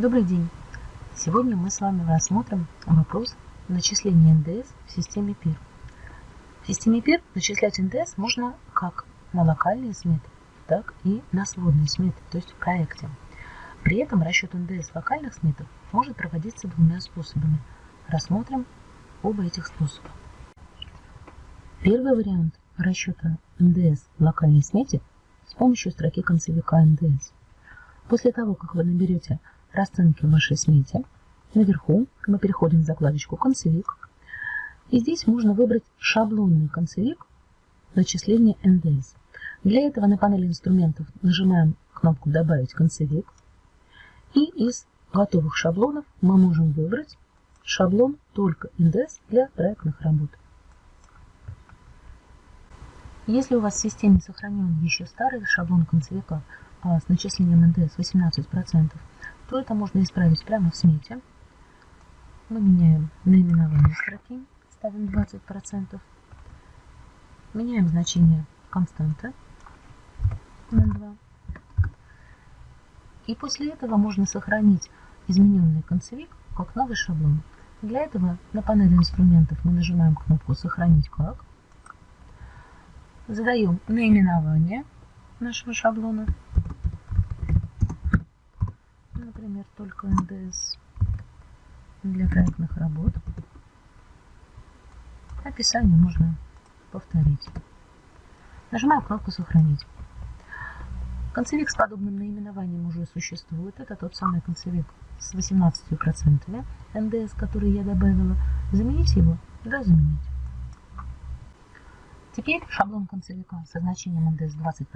Добрый день! Сегодня мы с вами рассмотрим вопрос начисления НДС в системе ПИР. В системе ПИР начислять НДС можно как на локальные сметы, так и на сводные сметы, то есть в проекте. При этом расчет НДС локальных сметах может проводиться двумя способами. Рассмотрим оба этих способа. Первый вариант расчета НДС в локальной смете с помощью строки концевика НДС. После того, как вы наберете расценки в вашей смете. Наверху мы переходим в закладочку «Концевик». И здесь можно выбрать шаблонный концевик начисления НДС. Для этого на панели инструментов нажимаем кнопку «Добавить концевик». И из готовых шаблонов мы можем выбрать шаблон только НДС для проектных работ. Если у вас в системе сохранен еще старый шаблон концевика а, с начислением НДС 18%, то это можно исправить прямо в смете. Мы меняем наименование строки, ставим 20%. Меняем значение константы на 2. И после этого можно сохранить измененный концевик как новый шаблон. Для этого на панели инструментов мы нажимаем кнопку «Сохранить как». Задаем наименование нашего шаблона например, только НДС для проектных работ. Описание можно повторить. Нажимаю кнопку «Сохранить». Концевик с подобным наименованием уже существует. Это тот самый концевик с 18% НДС, который я добавила. Заменить его? Да, заменить. Теперь шаблон концевика со значением НДС 20%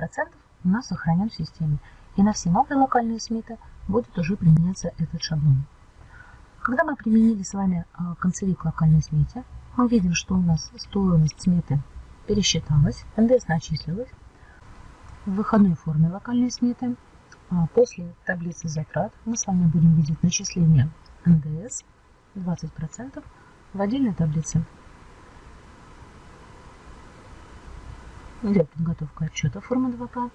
у нас сохранен в системе. И на все новые локальные сметы будет уже применяться этот шаблон. Когда мы применили с вами а, концевик локальной смете, мы видим, что у нас стоимость сметы пересчиталась, НДС начислилась в выходной форме локальной сметы. А после таблицы затрат мы с вами будем видеть начисление НДС 20% в отдельной таблице. Идет подготовка отчета формы 2К.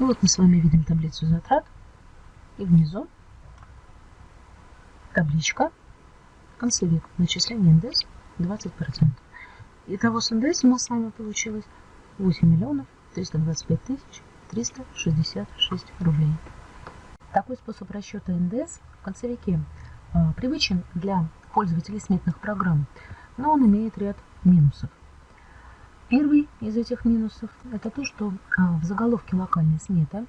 Ну вот мы с вами видим таблицу затрат. И внизу табличка концевик начисление НДС 20%. Итого с НДС у нас с вами получилось 8 миллионов 325 тысяч 366 рублей. Такой способ расчета НДС в концевике э, привычен для пользователей сметных программ, но он имеет ряд минусов. Первый из этих минусов – это то, что а, в заголовке локальной сметы,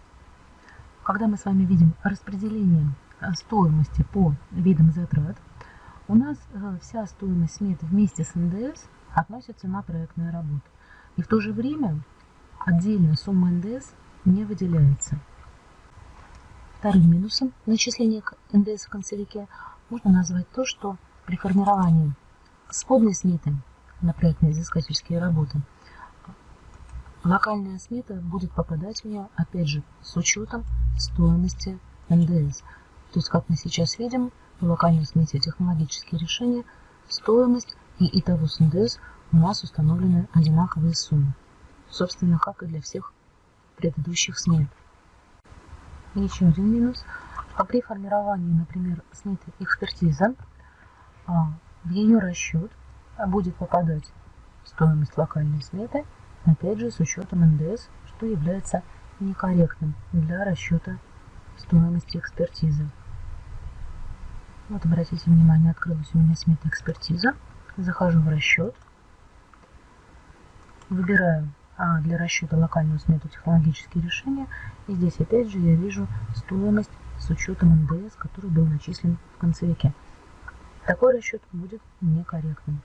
когда мы с вами видим распределение а, стоимости по видам затрат, у нас а, вся стоимость сметы вместе с НДС относится на проектные работы. И в то же время отдельная сумма НДС не выделяется. Вторым минусом начисления НДС в концевике можно назвать то, что при формировании сходной сметы на проектные изыскательские работы. Локальная смета будет попадать в нее, опять же, с учетом стоимости НДС. То есть, как мы сейчас видим, в локальной смете технологические решения, стоимость и итого с НДС у нас установлены одинаковые суммы. Собственно, как и для всех предыдущих смет. еще один минус. А при формировании, например, сметы экспертиза, а, в ее расчет будет попадать стоимость локальной сметы, опять же с учетом НДС, что является некорректным для расчета стоимости экспертизы. Вот обратите внимание, открылась у меня смета экспертиза. Захожу в расчет, выбираю а, для расчета локальную смету технологические решения. И здесь опять же я вижу стоимость с учетом НДС, который был начислен в концевике. Такой расчет будет некорректным.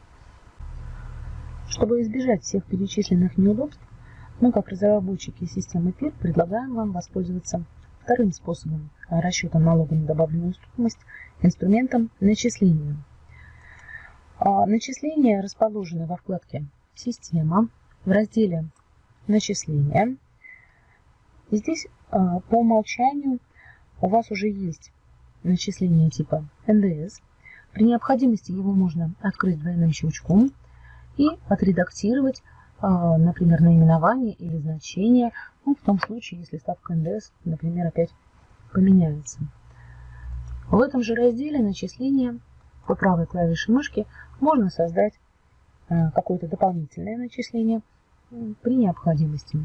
Чтобы избежать всех перечисленных неудобств, мы, как разработчики системы ПИР, предлагаем вам воспользоваться вторым способом расчета налога на добавленную стоимость инструментом начисления. А, начисления расположены во вкладке «Система» в разделе «Начисления». И здесь а, по умолчанию у вас уже есть начисление типа НДС. При необходимости его можно открыть двойным щелчком – и отредактировать а, например, наименование или значение, ну, в том случае, если ставка НДС, например, опять поменяется. В этом же разделе начисления по правой клавише мышки можно создать а, какое-то дополнительное начисление при необходимости.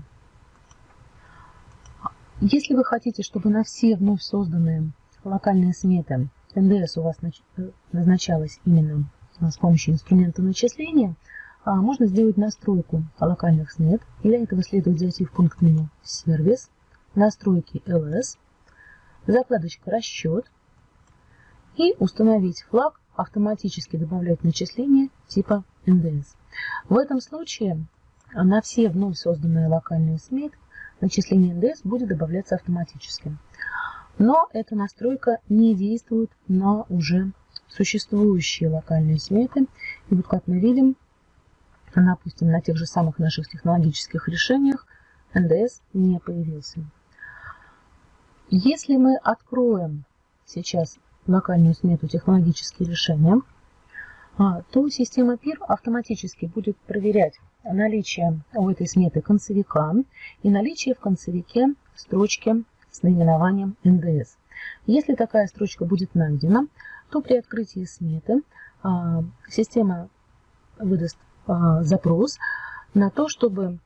Если вы хотите, чтобы на все вновь созданные локальные сметы НДС у вас э, назначалась именно с помощью инструмента начисления, можно сделать настройку локальных смет. Для этого следует зайти в пункт меню «Сервис», «Настройки ЛС», закладочка «Расчет» и установить флаг «Автоматически добавлять начисления типа НДС». В этом случае на все вновь созданные локальные сметы начисление НДС будет добавляться автоматически. Но эта настройка не действует на уже существующие локальные сметы. И вот как мы видим, допустим, на тех же самых наших технологических решениях НДС не появился. Если мы откроем сейчас локальную смету технологические решения, а, то система PIR автоматически будет проверять наличие у этой сметы концевика и наличие в концевике строчки с наименованием НДС. Если такая строчка будет найдена, то при открытии сметы а, система выдаст запрос на то, чтобы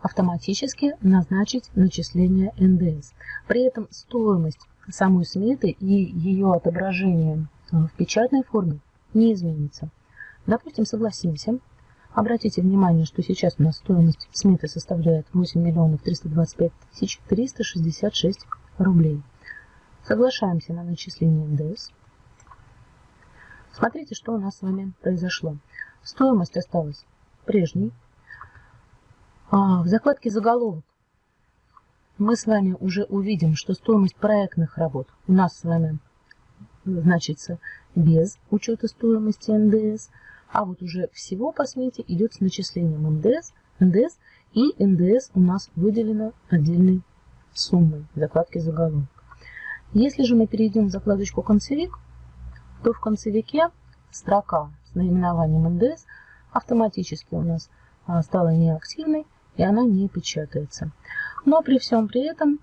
автоматически назначить начисление НДС. При этом стоимость самой сметы и ее отображение в печатной форме не изменится. Допустим, согласимся. Обратите внимание, что сейчас у нас стоимость сметы составляет 8 миллионов 325 тысяч 366 рублей. Соглашаемся на начисление НДС. Смотрите, что у нас с вами произошло. Стоимость осталась прежней. А в закладке заголовок мы с вами уже увидим, что стоимость проектных работ у нас с вами значится без учета стоимости НДС, а вот уже всего по смете идет с начислением НДС, НДС и НДС у нас выделено отдельной суммой в закладке заголовок. Если же мы перейдем в закладочку «Концевик», то в концевике строка с наименованием НДС автоматически у нас а, стала неактивной, и она не печатается. Но при всем при этом,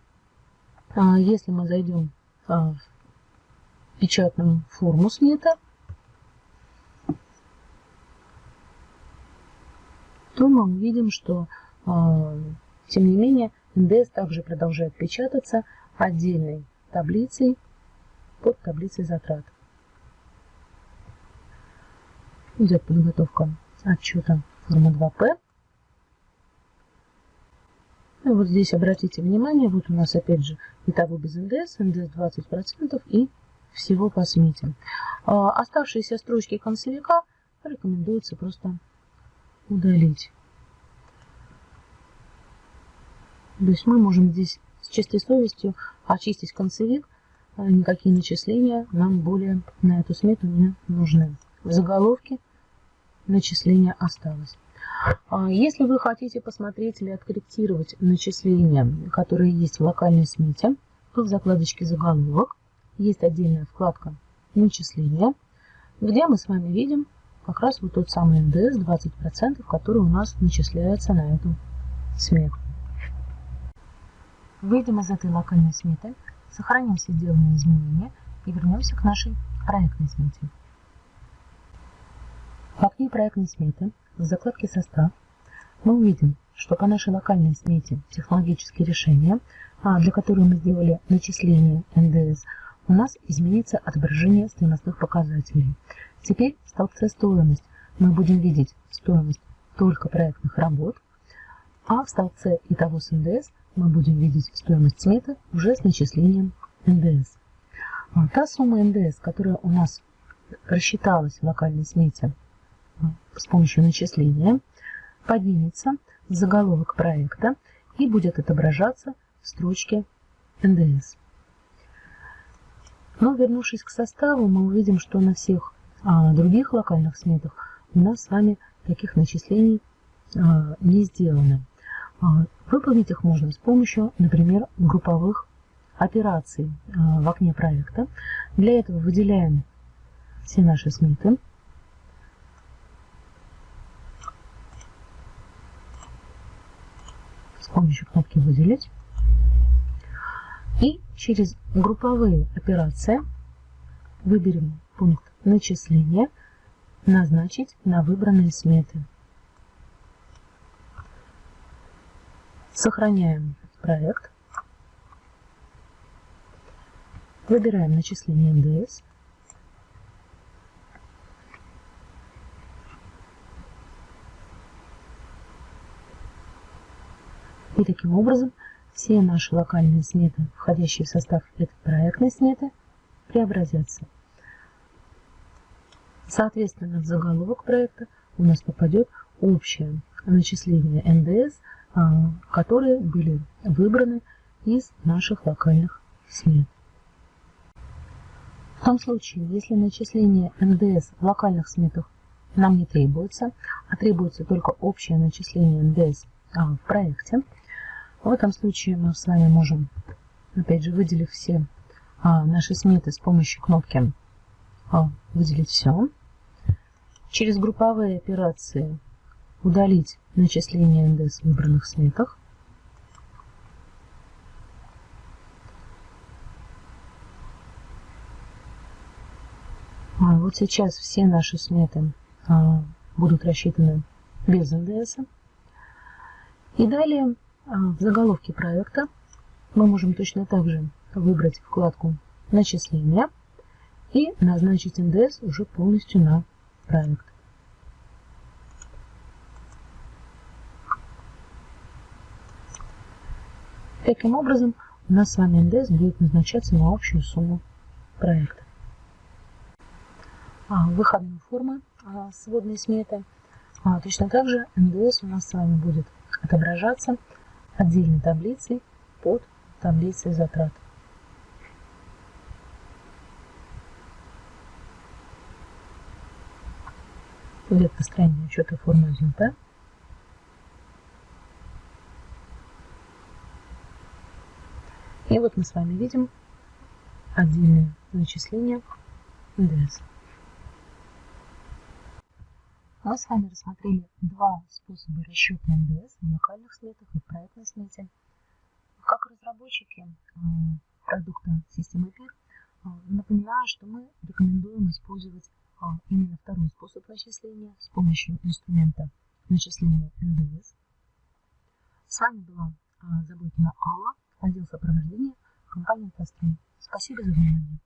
а, если мы зайдем а, в печатную форму смета, то мы увидим, что тем не менее НДС также продолжает печататься отдельной таблицей под таблицей затрат. Идет подготовка отчета формы 2П. И вот здесь обратите внимание, вот у нас опять же итого без НДС, НДС 20% и всего по смете. А оставшиеся строчки концевика рекомендуется просто удалить. То есть мы можем здесь с чистой совестью очистить концевик, а никакие начисления нам более на эту смету не нужны. В заголовке начисление осталось. А если вы хотите посмотреть или откорректировать начисления, которые есть в локальной смете, то в закладочке «Заголовок» есть отдельная вкладка «Начисления», где мы с вами видим как раз вот тот самый НДС 20%, который у нас начисляется на эту смету. Выйдем из этой локальной сметы, сохраним все сделанные изменения и вернемся к нашей проектной смете. В окне проектной сметы в закладке «Состав» мы увидим, что по нашей локальной смете технологические решения, а, для которых мы сделали начисление НДС, у нас изменится отображение стоимостных показателей. Теперь в столбце «Стоимость» мы будем видеть стоимость только проектных работ, а в столбце «Итого с НДС» мы будем видеть стоимость сметы уже с начислением НДС. А, та сумма НДС, которая у нас рассчиталась в локальной смете с помощью начисления поднимется в заголовок проекта и будет отображаться в строчке НДС. Но вернувшись к составу, мы увидим, что на всех а, других локальных сметах у нас с вами таких начислений а, не сделано. А, выполнить их можно с помощью, например, групповых операций а, в окне проекта. Для этого выделяем все наши сметы с «Выделить». И через групповые операции выберем пункт «Начисление», «Назначить на выбранные сметы». Сохраняем проект. Выбираем начисление НДС. И таким образом все наши локальные сметы, входящие в состав этой проектной сметы, преобразятся. Соответственно, в заголовок проекта у нас попадет общее начисление НДС, а, которые были выбраны из наших локальных смет. В том случае, если начисление НДС в локальных сметах нам не требуется, а требуется только общее начисление НДС а, в проекте, в этом случае мы с вами можем, опять же, выделив все а, наши сметы с помощью кнопки а, «Выделить все». Через групповые операции удалить начисление НДС в выбранных сметах. Вот сейчас все наши сметы а, будут рассчитаны без НДС. И далее в заголовке проекта мы можем точно так же выбрать вкладку «Начисления» и назначить НДС уже полностью на проект. Таким образом, у нас с вами НДС будет назначаться на общую сумму проекта. А, выходные формы а, сводной сметы. А, точно так же НДС у нас с вами будет отображаться отдельной таблицей под таблицей затрат. Идет построение учета формы 1П. И вот мы с вами видим отдельные начисления НДС. Мы с вами рассмотрели два способа расчета НДС в локальных сметах и в проектной смете. Как разработчики э, продукта системы ПИР, э, напоминаю, что мы рекомендуем использовать э, именно второй способ начисления с помощью инструмента начисления НДС. С вами была Заботина Алла, отдел сопровождения компании «Автострой». Спасибо за внимание.